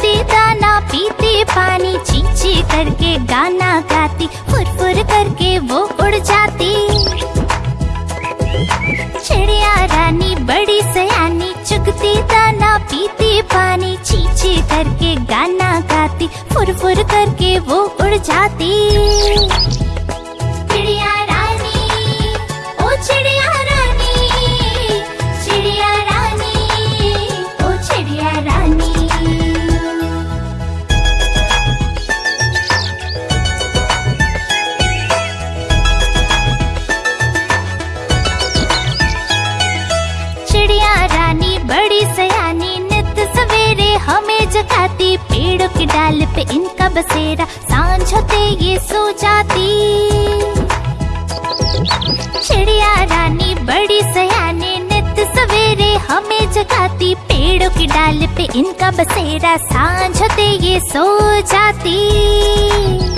दाना पीते, पानी चीची करके गाना गाती फुर फुर करके वो उड़ जाती। चिड़िया रानी बड़ी सयानी, चुगते, दाना पीते, पानी चीची करके गाना गाती फुर फुर करके वो उड़ जाती। जगाती, पेड़ों की डाल पे इनका बसेरा, साँझ होते ये सो जाती। चिड़िया रानी, बड़ी सयानी, नित सवेरे हमें जगाती, पेड़ों की डाल पे इनका बसेरा, साँझ होते ये सो जाती।